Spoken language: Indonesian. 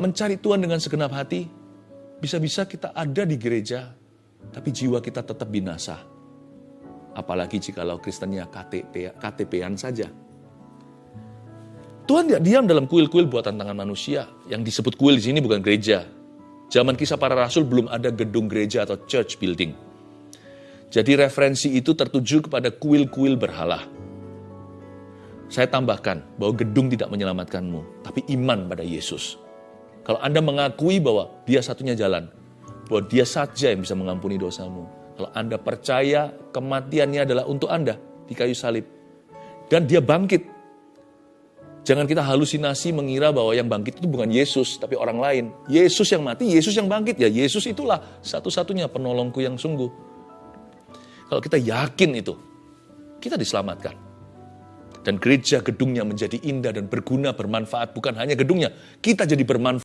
mencari Tuhan dengan segenap hati, bisa-bisa kita ada di gereja, tapi jiwa kita tetap binasa. Apalagi jikalau Kristennya KTP, KTP-an saja. Tuhan tidak diam dalam kuil-kuil buatan tangan manusia. Yang disebut kuil di sini bukan gereja. Zaman kisah para rasul belum ada gedung gereja atau church building. Jadi referensi itu tertuju kepada kuil-kuil berhala. Saya tambahkan bahwa gedung tidak menyelamatkanmu, tapi iman pada Yesus. Kalau Anda mengakui bahwa dia satunya jalan, bahwa dia saja yang bisa mengampuni dosamu. Kalau Anda percaya kematiannya adalah untuk Anda di kayu salib. Dan dia bangkit Jangan kita halusinasi mengira bahwa yang bangkit itu bukan Yesus, tapi orang lain. Yesus yang mati, Yesus yang bangkit. Ya Yesus itulah satu-satunya penolongku yang sungguh. Kalau kita yakin itu, kita diselamatkan. Dan gereja gedungnya menjadi indah dan berguna, bermanfaat. Bukan hanya gedungnya, kita jadi bermanfaat.